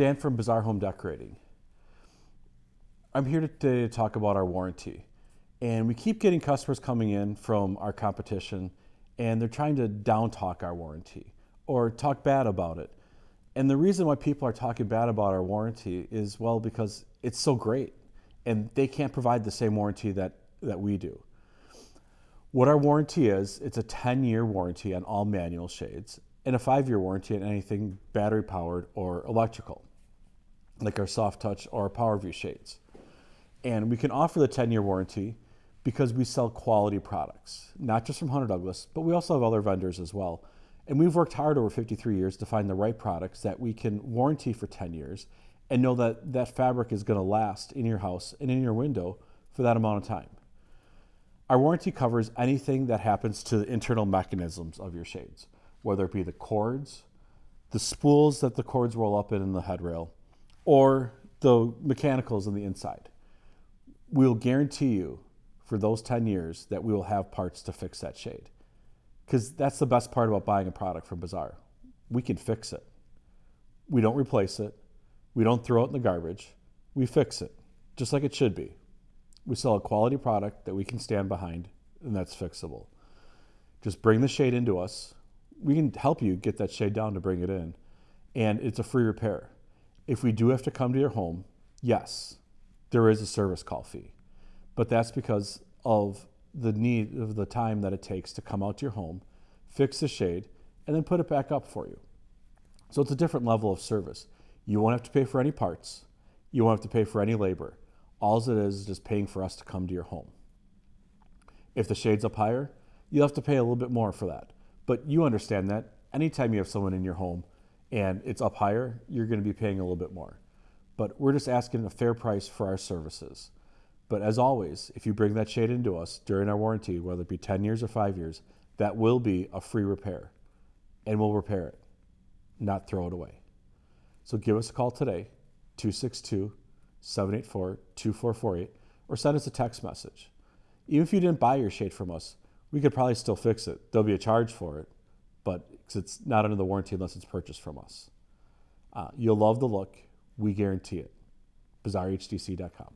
Dan from Bazaar Home Decorating. I'm here today to talk about our warranty. And we keep getting customers coming in from our competition and they're trying to down talk our warranty or talk bad about it. And the reason why people are talking bad about our warranty is well because it's so great and they can't provide the same warranty that, that we do. What our warranty is, it's a 10 year warranty on all manual shades and a five year warranty on anything battery powered or electrical, like our soft touch or our PowerView shades. And we can offer the 10 year warranty because we sell quality products, not just from Hunter Douglas, but we also have other vendors as well. And we've worked hard over 53 years to find the right products that we can warranty for 10 years and know that that fabric is going to last in your house and in your window for that amount of time. Our warranty covers anything that happens to the internal mechanisms of your shades, whether it be the cords, the spools that the cords roll up in in the headrail, or the mechanicals on the inside. We'll guarantee you for those 10 years that we will have parts to fix that shade. Because that's the best part about buying a product from Bazaar. We can fix it. We don't replace it. We don't throw it in the garbage. We fix it, just like it should be. We sell a quality product that we can stand behind, and that's fixable. Just bring the shade into us. We can help you get that shade down to bring it in, and it's a free repair. If we do have to come to your home, yes, there is a service call fee but that's because of the need of the time that it takes to come out to your home, fix the shade, and then put it back up for you. So it's a different level of service. You won't have to pay for any parts. You won't have to pay for any labor. All it is is just paying for us to come to your home. If the shade's up higher, you'll have to pay a little bit more for that. But you understand that anytime you have someone in your home and it's up higher, you're going to be paying a little bit more. But we're just asking a fair price for our services. But as always, if you bring that shade into us during our warranty, whether it be 10 years or five years, that will be a free repair and we'll repair it, not throw it away. So give us a call today, 262 784 2448, or send us a text message. Even if you didn't buy your shade from us, we could probably still fix it. There'll be a charge for it, but it's not under the warranty unless it's purchased from us. Uh, you'll love the look. We guarantee it. BazaarHDC.com.